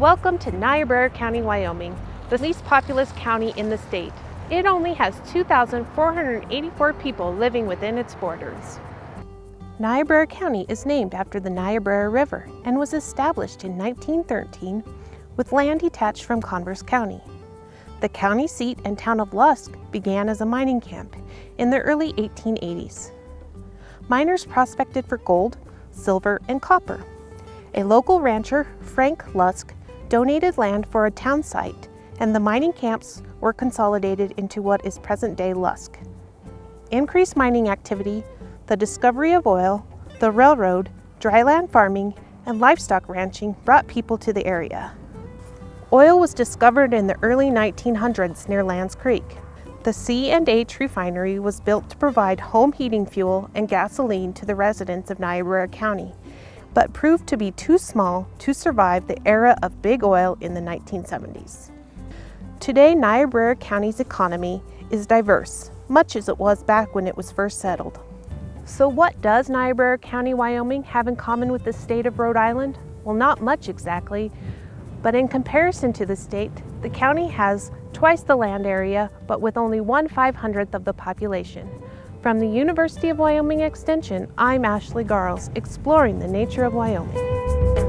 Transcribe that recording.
Welcome to Niobrara County, Wyoming, the least populous county in the state. It only has 2,484 people living within its borders. Niobrara County is named after the Niobrara River and was established in 1913 with land detached from Converse County. The county seat and town of Lusk began as a mining camp in the early 1880s. Miners prospected for gold, silver, and copper. A local rancher, Frank Lusk, donated land for a town site and the mining camps were consolidated into what is present-day Lusk. Increased mining activity the discovery of oil, the railroad, dryland farming, and livestock ranching brought people to the area. Oil was discovered in the early 1900s near Lance Creek. The C&H refinery was built to provide home heating fuel and gasoline to the residents of Niobrara County, but proved to be too small to survive the era of big oil in the 1970s. Today, Niobrara County's economy is diverse, much as it was back when it was first settled. So what does Niobrara County, Wyoming have in common with the state of Rhode Island? Well, not much exactly, but in comparison to the state, the county has twice the land area, but with only one 500th of the population. From the University of Wyoming Extension, I'm Ashley Garles, exploring the nature of Wyoming.